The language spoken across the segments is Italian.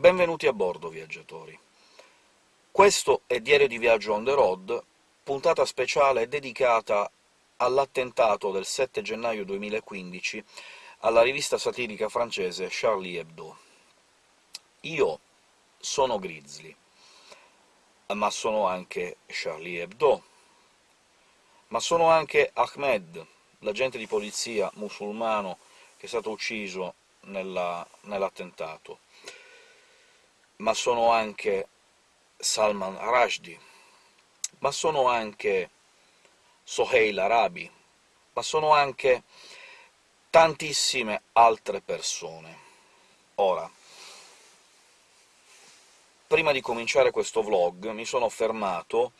Benvenuti a bordo, viaggiatori. Questo è Diario di Viaggio on the road, puntata speciale dedicata all'attentato del 7 gennaio 2015 alla rivista satirica francese Charlie Hebdo. Io sono Grizzly, ma sono anche Charlie Hebdo, ma sono anche Ahmed, l'agente di polizia musulmano che è stato ucciso nell'attentato, ma sono anche Salman Rushdie, ma sono anche Soheil Arabi, ma sono anche tantissime altre persone. Ora, prima di cominciare questo vlog mi sono fermato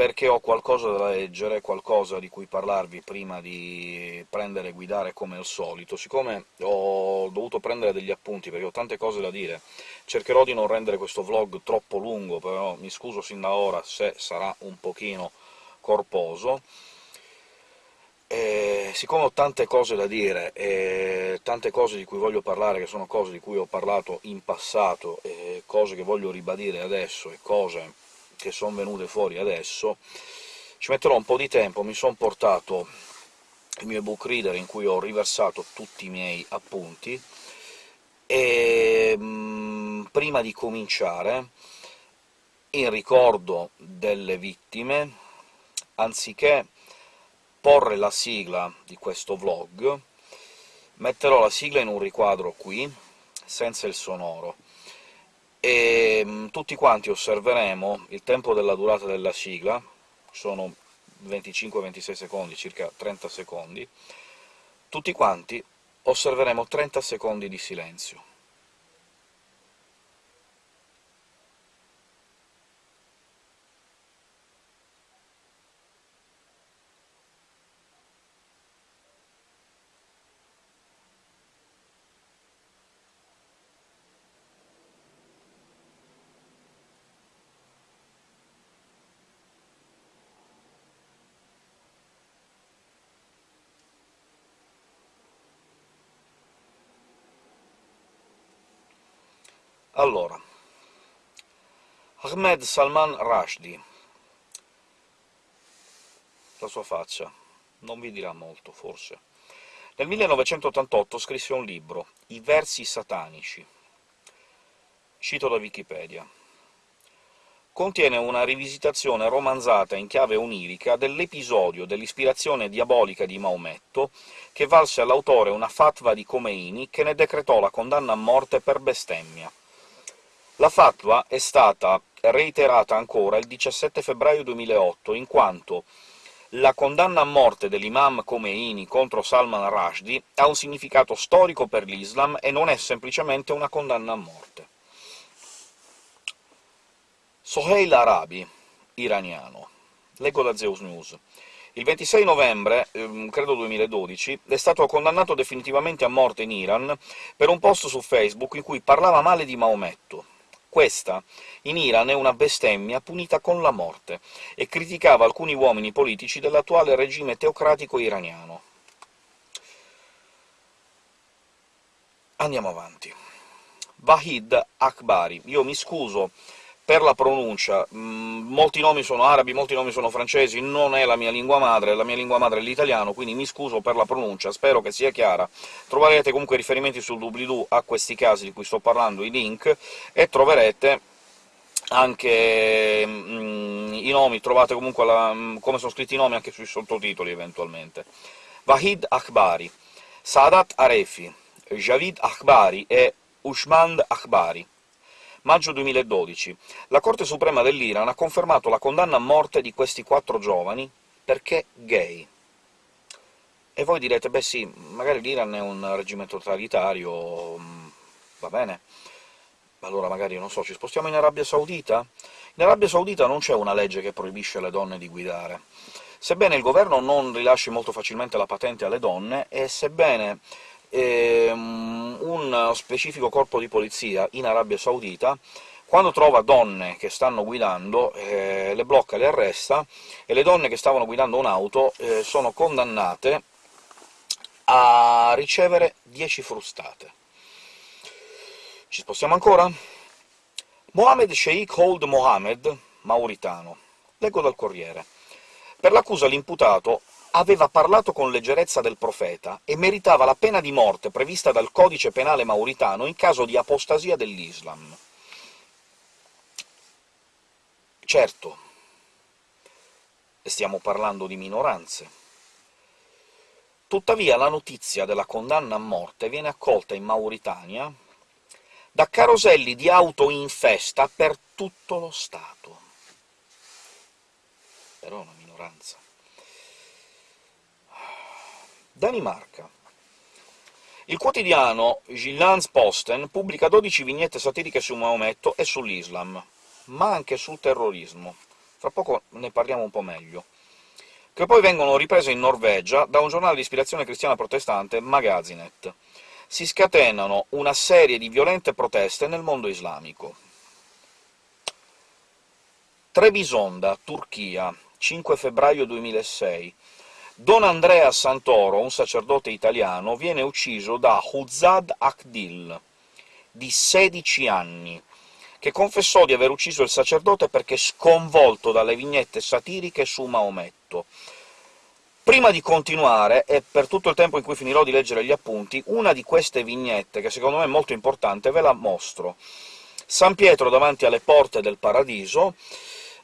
perché ho qualcosa da leggere, qualcosa di cui parlarvi prima di prendere e guidare come al solito. Siccome ho dovuto prendere degli appunti, perché ho tante cose da dire, cercherò di non rendere questo vlog troppo lungo, però mi scuso sin da ora se sarà un pochino corposo. E siccome ho tante cose da dire, e tante cose di cui voglio parlare, che sono cose di cui ho parlato in passato, e cose che voglio ribadire adesso, e cose che sono venute fuori adesso, ci metterò un po' di tempo, mi sono portato il mio ebook reader in cui ho riversato tutti i miei appunti, e mm, prima di cominciare, in ricordo delle vittime, anziché porre la sigla di questo vlog, metterò la sigla in un riquadro qui, senza il sonoro, e mm, tutti quanti osserveremo il tempo della durata della sigla, sono 25-26 secondi, circa 30 secondi, tutti quanti osserveremo 30 secondi di silenzio. Allora, Ahmed Salman Rushdie. La sua faccia non vi dirà molto, forse. Nel 1988 scrisse un libro, I versi satanici. Cito da Wikipedia. Contiene una rivisitazione romanzata in chiave onirica dell'episodio dell'ispirazione diabolica di Maometto, che valse all'autore una fatwa di Khomeini che ne decretò la condanna a morte per bestemmia. La fatwa è stata reiterata ancora il 17 febbraio 2008, in quanto la condanna a morte dell'imam Khomeini contro Salman Rushdie ha un significato storico per l'Islam e non è semplicemente una condanna a morte. Soheil Arabi, iraniano. Leggo da Zeus News. Il 26 novembre, ehm, credo 2012, è stato condannato definitivamente a morte in Iran per un post su Facebook in cui parlava male di Maometto. Questa, in Iran, è una bestemmia punita con la morte, e criticava alcuni uomini politici dell'attuale regime teocratico iraniano. Andiamo avanti. Vahid Akbari. Io mi scuso per la pronuncia, mm, molti nomi sono arabi, molti nomi sono francesi, non è la mia lingua madre, la mia lingua madre è l'italiano, quindi mi scuso per la pronuncia, spero che sia chiara. Troverete comunque riferimenti sul doobly-doo a questi casi di cui sto parlando, i link, e troverete anche mm, i nomi, trovate comunque la, mm, come sono scritti i nomi anche sui sottotitoli, eventualmente. Vahid Akbari, Sadat Arefi, Javid Akbari e Ushmand Akbari Maggio 2012. La Corte Suprema dell'Iran ha confermato la condanna a morte di questi quattro giovani perché gay. E voi direte, beh sì, magari l'Iran è un regime totalitario, mm, va bene, allora magari, non so, ci spostiamo in Arabia Saudita? In Arabia Saudita non c'è una legge che proibisce alle donne di guidare. Sebbene il governo non rilasci molto facilmente la patente alle donne, e sebbene ehm, un specifico corpo di polizia in Arabia Saudita, quando trova donne che stanno guidando, eh, le blocca, le arresta, e le donne che stavano guidando un'auto eh, sono condannate a ricevere 10 frustate. Ci spostiamo ancora? Mohamed Sheikh Old Mohammed, mauritano. Leggo dal Corriere. Per l'accusa l'imputato aveva parlato con leggerezza del profeta e meritava la pena di morte prevista dal codice penale mauritano in caso di apostasia dell'Islam. Certo, stiamo parlando di minoranze. Tuttavia la notizia della condanna a morte viene accolta in Mauritania da caroselli di auto in festa per tutto lo Stato. Però una minoranza. Danimarca. Il quotidiano Jyllands-Posten pubblica 12 vignette satiriche su Maometto e sull'Islam, ma anche sul terrorismo. Fra poco ne parliamo un po' meglio che poi vengono riprese in Norvegia da un giornale di ispirazione cristiana protestante, Magazinet. Si scatenano una serie di violente proteste nel mondo islamico. Trebisonda, Turchia, 5 febbraio 2006. Don Andrea Santoro, un sacerdote italiano, viene ucciso da Huzad Akdil, di 16 anni, che confessò di aver ucciso il sacerdote perché sconvolto dalle vignette satiriche su Maometto. Prima di continuare, e per tutto il tempo in cui finirò di leggere gli appunti, una di queste vignette, che secondo me è molto importante, ve la mostro. San Pietro davanti alle porte del Paradiso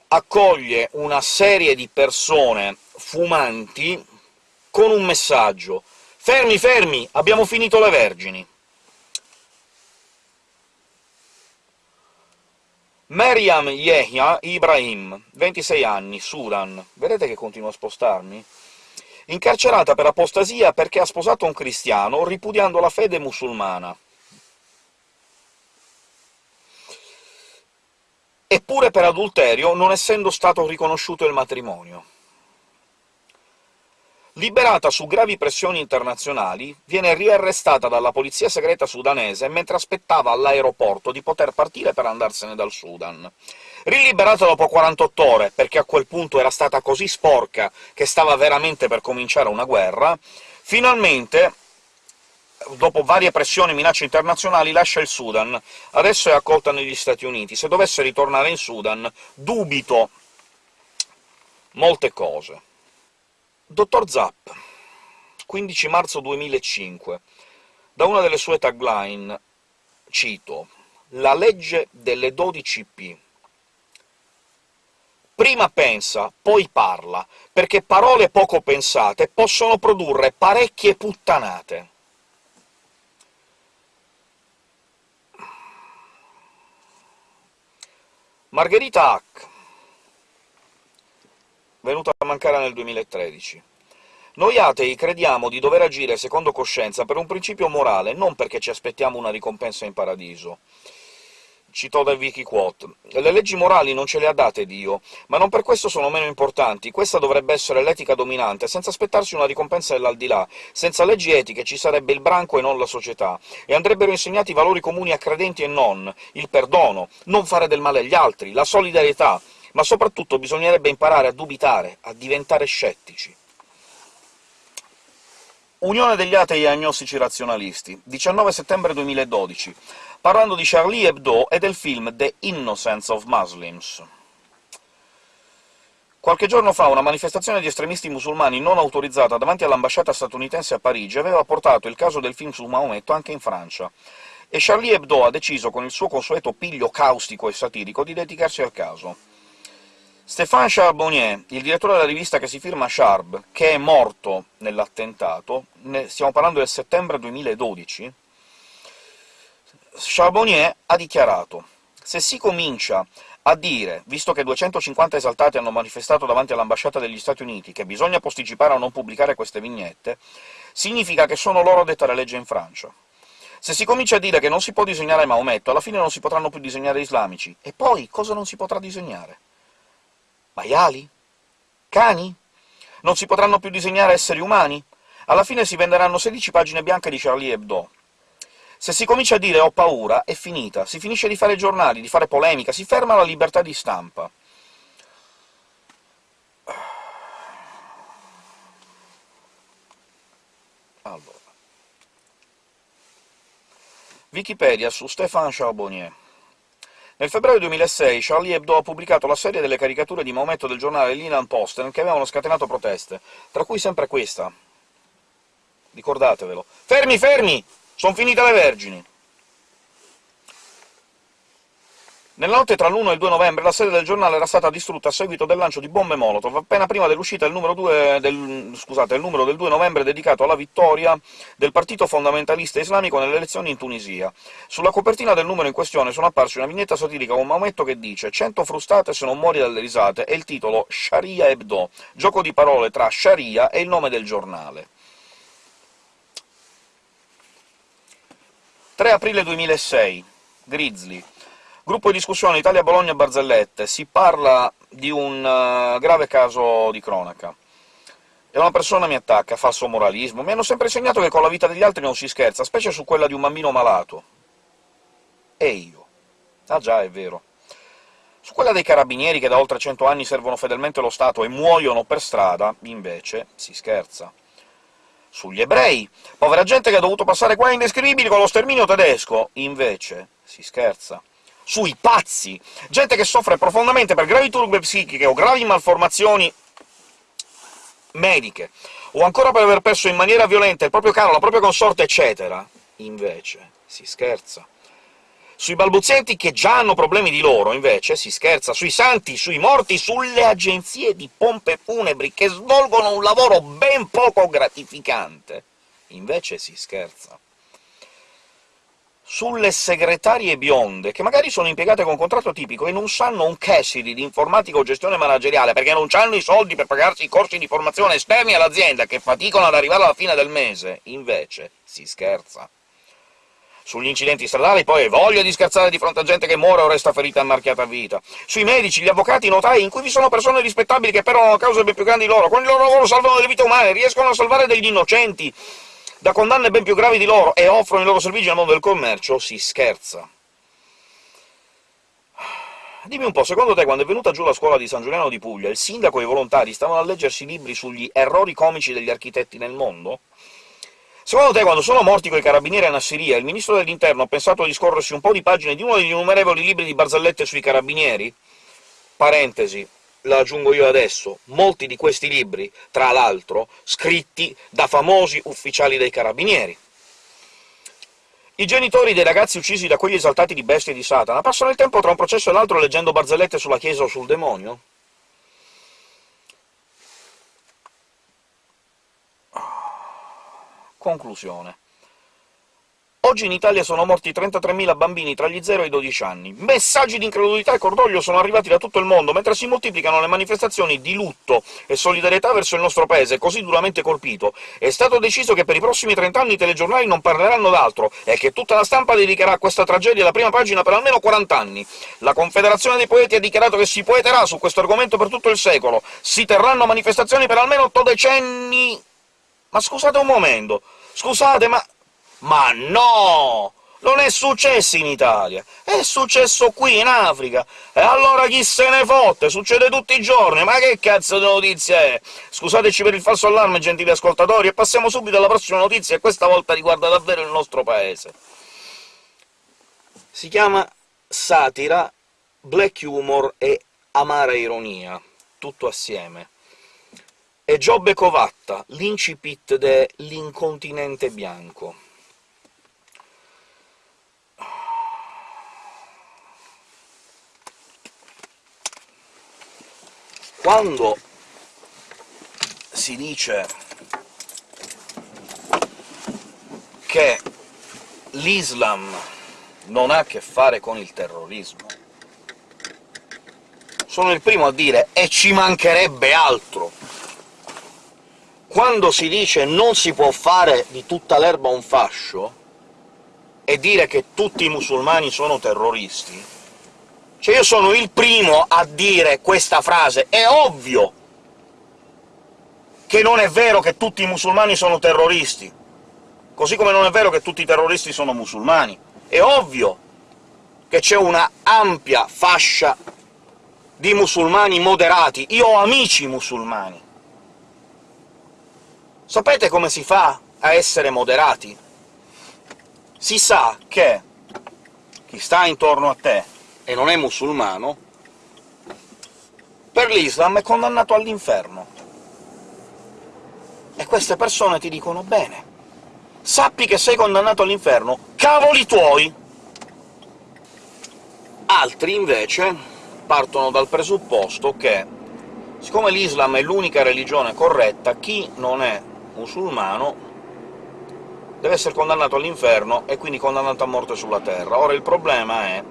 accoglie una serie di persone fumanti con un messaggio «Fermi, fermi! Abbiamo finito le vergini!» Mariam Yehya Ibrahim, 26 anni, Sudan. Vedete che continuo a spostarmi? Incarcerata per apostasia perché ha sposato un cristiano, ripudiando la fede musulmana. Eppure per adulterio, non essendo stato riconosciuto il matrimonio. Liberata su gravi pressioni internazionali, viene riarrestata dalla polizia segreta sudanese mentre aspettava all'aeroporto di poter partire per andarsene dal Sudan. Riliberata dopo 48 ore, perché a quel punto era stata così sporca che stava veramente per cominciare una guerra, finalmente dopo varie pressioni e minacce internazionali, lascia il Sudan. Adesso è accolta negli Stati Uniti. Se dovesse ritornare in Sudan, dubito molte cose. Dottor Zapp, 15 marzo 2005. Da una delle sue tagline cito «La legge delle 12P». Prima pensa, poi parla, perché parole poco pensate possono produrre parecchie puttanate. Margherita Hack venuta a mancare nel 2013. Noi atei crediamo di dover agire secondo coscienza per un principio morale, non perché ci aspettiamo una ricompensa in paradiso. Citò da Vicky Quote. Le leggi morali non ce le ha date Dio, ma non per questo sono meno importanti. Questa dovrebbe essere l'etica dominante, senza aspettarsi una ricompensa dell'aldilà. Senza leggi etiche ci sarebbe il branco e non la società, e andrebbero insegnati valori comuni a credenti e non, il perdono, non fare del male agli altri, la solidarietà, ma soprattutto bisognerebbe imparare a dubitare, a diventare scettici. Unione degli atei agnostici razionalisti, 19 settembre 2012, parlando di Charlie Hebdo e del film The Innocence of Muslims. Qualche giorno fa una manifestazione di estremisti musulmani non autorizzata davanti all'ambasciata statunitense a Parigi aveva portato il caso del film su Maometto anche in Francia, e Charlie Hebdo ha deciso, con il suo consueto piglio caustico e satirico, di dedicarsi al caso. Stéphane Charbonnier, il direttore della rivista che si firma Charb, che è morto nell'attentato, stiamo parlando del settembre 2012, Charbonnier ha dichiarato «Se si comincia a dire, visto che 250 esaltati hanno manifestato davanti all'ambasciata degli Stati Uniti, che bisogna posticipare o non pubblicare queste vignette, significa che sono loro a dettare legge in Francia. Se si comincia a dire che non si può disegnare Maometto, alla fine non si potranno più disegnare islamici. E poi cosa non si potrà disegnare? Maiali? Cani? Non si potranno più disegnare esseri umani? Alla fine si venderanno 16 pagine bianche di Charlie Hebdo. Se si comincia a dire «ho paura», è finita, si finisce di fare giornali, di fare polemica, si ferma la libertà di stampa. Allora. Wikipedia su Stéphane Charbonnier Nel febbraio 2006 Charlie Hebdo ha pubblicato la serie delle caricature di Maometto del giornale Linan Posten che avevano scatenato proteste, tra cui sempre questa. Ricordatevelo. Fermi, fermi! Sono finite le vergini! Nella notte tra l'1 e il 2 novembre la sede del giornale era stata distrutta a seguito del lancio di bombe Molotov, appena prima dell'uscita del, del, numero del 2 novembre dedicato alla vittoria del partito fondamentalista islamico nelle elezioni in Tunisia. Sulla copertina del numero in questione sono apparsi una vignetta satirica con Maometto che dice «100 frustate se non muori dalle risate» e il titolo «Sharia Hebdo», gioco di parole tra Sharia e il nome del giornale. 3 aprile 2006 Grizzly Gruppo di discussione Italia-Bologna-Barzellette. Si parla di un uh, grave caso di cronaca. E una persona mi attacca, falso moralismo. Mi hanno sempre insegnato che con la vita degli altri non si scherza, specie su quella di un bambino malato. E io. Ah già, è vero. Su quella dei carabinieri che da oltre cento anni servono fedelmente lo Stato e muoiono per strada, invece, si scherza. Sugli ebrei. Povera gente che ha dovuto passare qua indescrivibili con lo sterminio tedesco, invece, si scherza sui pazzi, gente che soffre profondamente per gravi turbe psichiche o gravi malformazioni mediche, o ancora per aver perso in maniera violenta il proprio caro, la propria consorte, eccetera. Invece si scherza. Sui balbuzienti che già hanno problemi di loro, invece, si scherza. Sui santi, sui morti, sulle agenzie di pompe funebri, che svolgono un lavoro ben poco gratificante, invece si scherza sulle segretarie bionde, che magari sono impiegate con contratto tipico e non sanno un Cassidy di informatica o gestione manageriale, perché non hanno i soldi per pagarsi i corsi di formazione esterni all'azienda, che faticano ad arrivare alla fine del mese. Invece si scherza. Sugli incidenti stradali, poi, hai voglia di scherzare di fronte a gente che muore o resta ferita e marchiata a vita. Sui medici, gli avvocati, i notai, in cui vi sono persone rispettabili che perdono cause ben più grandi di loro, con il loro lavoro salvano delle vite umane, riescono a salvare degli innocenti, da condanne ben più gravi di loro e offrono i loro servizi nel mondo del commercio, si scherza. Dimmi un po', secondo te, quando è venuta giù la scuola di San Giuliano di Puglia, il sindaco e i volontari stavano a leggersi libri sugli errori comici degli architetti nel mondo? Secondo te, quando sono morti quei carabinieri a Nassiria, il ministro dell'interno ha pensato di scorrersi un po' di pagine di uno degli innumerevoli libri di barzellette sui carabinieri? Parentesi, la aggiungo io adesso, molti di questi libri, tra l'altro, scritti da famosi ufficiali dei carabinieri. I genitori dei ragazzi uccisi da quegli esaltati di bestie di Satana passano il tempo tra un processo e l'altro leggendo barzellette sulla Chiesa o sul demonio? Conclusione. Oggi in Italia sono morti 33.000 bambini tra gli 0 e i 12 anni. Messaggi di incredulità e cordoglio sono arrivati da tutto il mondo, mentre si moltiplicano le manifestazioni di lutto e solidarietà verso il nostro paese, così duramente colpito. È stato deciso che per i prossimi 30 anni i telegiornali non parleranno d'altro, e che tutta la stampa dedicherà a questa tragedia la prima pagina per almeno 40 anni. La Confederazione dei Poeti ha dichiarato che si poeterà su questo argomento per tutto il secolo. Si terranno manifestazioni per almeno 8 decenni... Ma scusate un momento, scusate, ma ma no! Non è successo in Italia, è successo qui, in Africa. E allora chi se ne fotte? Succede tutti i giorni, ma che cazzo di notizia è? Scusateci per il falso allarme, gentili ascoltatori, e passiamo subito alla prossima notizia, e questa volta riguarda davvero il nostro paese. Si chiama satira, black humor e amara ironia, tutto assieme. È Giobbe Covatta, l'incipit dell'incontinente bianco. quando si dice che l'Islam non ha a che fare con il terrorismo, sono il primo a dire «e ci mancherebbe altro!» Quando si dice «non si può fare di tutta l'erba un fascio» e dire che tutti i musulmani sono terroristi, cioè io sono il primo a dire questa frase. È ovvio che non è vero che tutti i musulmani sono terroristi, così come non è vero che tutti i terroristi sono musulmani. È ovvio che c'è una ampia fascia di musulmani moderati. Io ho amici musulmani. Sapete come si fa a essere moderati? Si sa che chi sta intorno a te e non è musulmano, per l'Islam è condannato all'inferno. E queste persone ti dicono «Bene, sappi che sei condannato all'inferno, cavoli tuoi!» Altri, invece, partono dal presupposto che, siccome l'Islam è l'unica religione corretta, chi non è musulmano deve essere condannato all'inferno e quindi condannato a morte sulla terra. Ora il problema è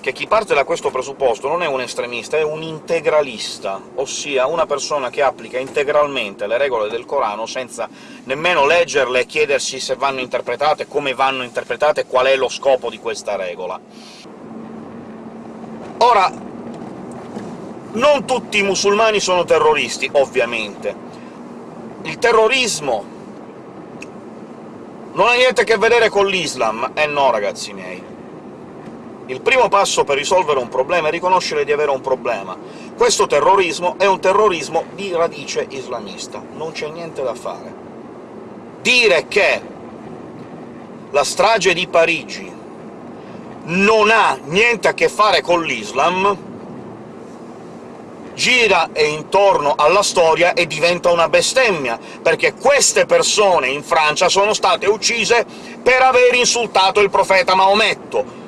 che chi parte da questo presupposto non è un estremista, è un integralista, ossia una persona che applica integralmente le regole del Corano senza nemmeno leggerle e chiedersi se vanno interpretate, come vanno interpretate, qual è lo scopo di questa regola. Ora, non tutti i musulmani sono terroristi, ovviamente. Il terrorismo non ha niente a che vedere con l'Islam. Eh no, ragazzi miei. Il primo passo per risolvere un problema è riconoscere di avere un problema. Questo terrorismo è un terrorismo di radice islamista, non c'è niente da fare. Dire che la strage di Parigi non ha niente a che fare con l'Islam gira intorno alla storia e diventa una bestemmia, perché queste persone in Francia sono state uccise per aver insultato il profeta Maometto,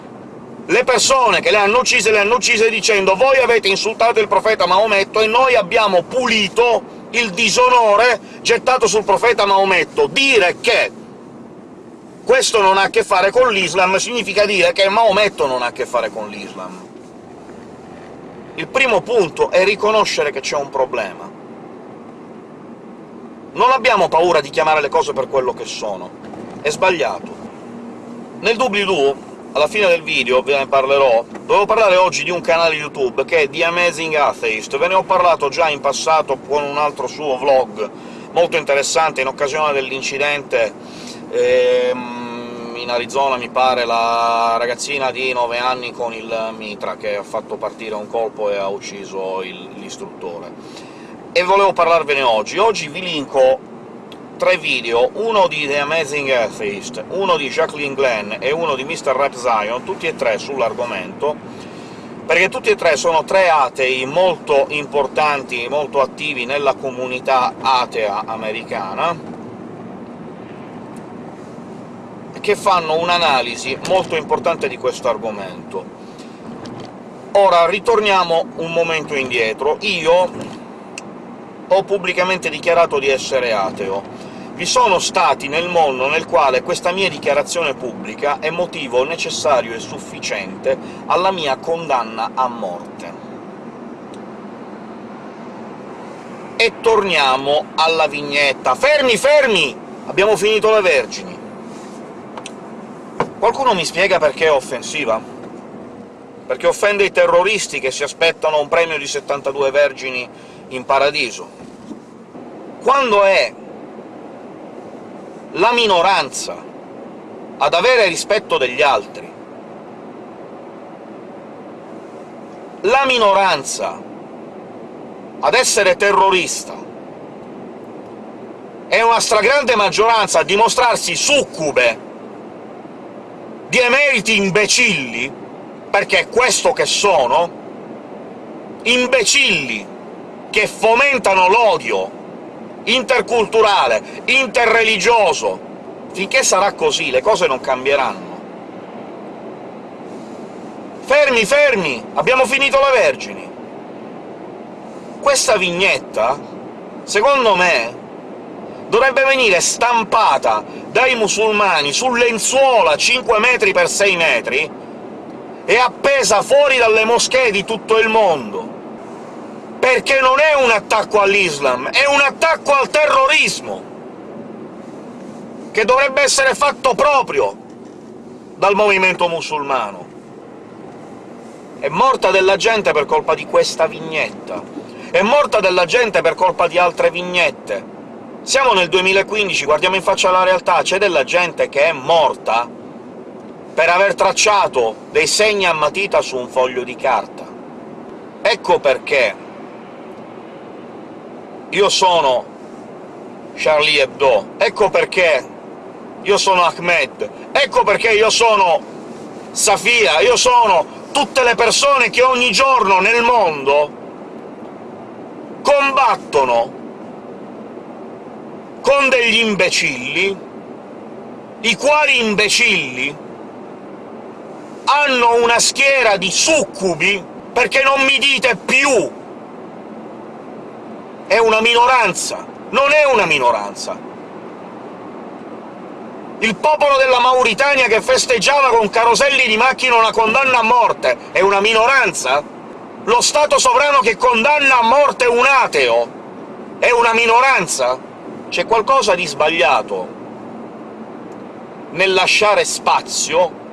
le persone che le hanno uccise le hanno uccise dicendo «voi avete insultato il profeta Maometto e noi abbiamo pulito il disonore gettato sul profeta Maometto». Dire che questo non ha a che fare con l'Islam significa dire che Maometto non ha a che fare con l'Islam. Il primo punto è riconoscere che c'è un problema. Non abbiamo paura di chiamare le cose per quello che sono. È sbagliato. Nel doobly-doo alla fine del video ve ne parlerò. Dovevo parlare oggi di un canale YouTube che è The Amazing Atheist, ve ne ho parlato già in passato con un altro suo vlog molto interessante in occasione dell'incidente ehm, in Arizona, mi pare, la ragazzina di 9 anni con il mitra che ha fatto partire un colpo e ha ucciso l'istruttore. E volevo parlarvene oggi. Oggi vi linko tre video, uno di The Amazing Atheist, uno di Jacqueline Glenn e uno di Mr. Rap Zion, tutti e tre sull'argomento, perché tutti e tre sono tre atei molto importanti, molto attivi nella comunità atea americana, che fanno un'analisi molto importante di questo argomento. Ora ritorniamo un momento indietro. Io ho pubblicamente dichiarato di essere ateo, vi sono stati nel mondo nel quale questa mia dichiarazione pubblica è motivo necessario e sufficiente alla mia condanna a morte. E torniamo alla vignetta. Fermi, fermi! Abbiamo finito le Vergini. Qualcuno mi spiega perché è offensiva? Perché offende i terroristi che si aspettano un premio di 72 vergini in paradiso. Quando è la minoranza ad avere rispetto degli altri. La minoranza ad essere terrorista è una stragrande maggioranza a dimostrarsi succube di emeriti imbecilli, perché è questo che sono, imbecilli che fomentano l'odio interculturale, interreligioso. Finché sarà così le cose non cambieranno. Fermi, fermi! Abbiamo finito le Vergini! Questa vignetta, secondo me, dovrebbe venire stampata dai musulmani su lenzuola 5 metri per 6 metri e appesa fuori dalle moschee di tutto il mondo perché non è un attacco all'Islam, è un attacco al terrorismo, che dovrebbe essere fatto proprio dal movimento musulmano. È morta della gente per colpa di questa vignetta, è morta della gente per colpa di altre vignette. Siamo nel 2015, guardiamo in faccia la realtà, c'è della gente che è morta per aver tracciato dei segni a matita su un foglio di carta. Ecco perché io sono Charlie Hebdo, ecco perché io sono Ahmed, ecco perché io sono Safia, io sono tutte le persone che ogni giorno nel mondo combattono con degli imbecilli, i quali imbecilli hanno una schiera di succubi, perché non mi dite più è una minoranza, non è una minoranza. Il popolo della Mauritania che festeggiava con caroselli di macchine una condanna a morte è una minoranza? Lo Stato sovrano che condanna a morte un ateo è una minoranza? C'è qualcosa di sbagliato nel lasciare spazio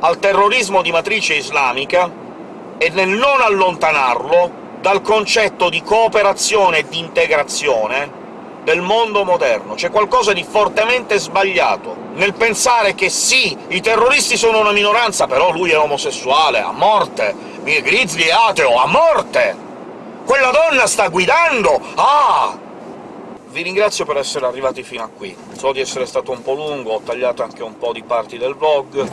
al terrorismo di matrice islamica e nel non allontanarlo dal concetto di cooperazione e di integrazione del mondo moderno. C'è qualcosa di fortemente sbagliato nel pensare che sì, i terroristi sono una minoranza, però lui è omosessuale, a morte, Grizzly è ateo, a morte! Quella donna sta guidando! Ah! Vi ringrazio per essere arrivati fino a qui. So di essere stato un po' lungo, ho tagliato anche un po' di parti del vlog,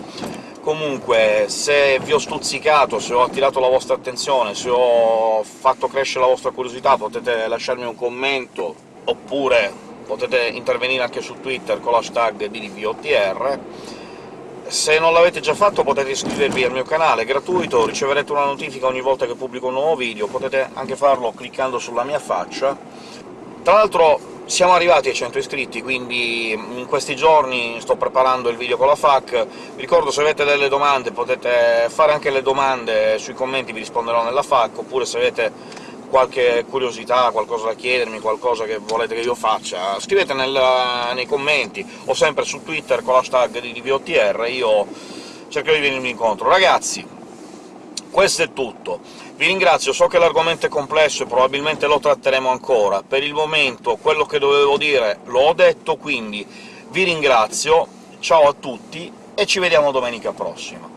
Comunque, se vi ho stuzzicato, se ho attirato la vostra attenzione, se ho fatto crescere la vostra curiosità, potete lasciarmi un commento, oppure potete intervenire anche su Twitter con l'hashtag DDVOTR. Se non l'avete già fatto potete iscrivervi al mio canale, è gratuito, riceverete una notifica ogni volta che pubblico un nuovo video, potete anche farlo cliccando sulla mia faccia. Tra l'altro siamo arrivati ai 100 iscritti, quindi in questi giorni sto preparando il video con la FAC. Vi ricordo, se avete delle domande potete fare anche le domande sui commenti, vi risponderò nella FAC, oppure se avete qualche curiosità, qualcosa da chiedermi, qualcosa che volete che io faccia, scrivete nel, nei commenti, o sempre su Twitter con l'hashtag di DVOTR, io cercherò di venirmi incontro. Ragazzi, questo è tutto. Vi ringrazio, so che l'argomento è complesso e probabilmente lo tratteremo ancora. Per il momento quello che dovevo dire l'ho detto, quindi vi ringrazio, ciao a tutti e ci vediamo domenica prossima.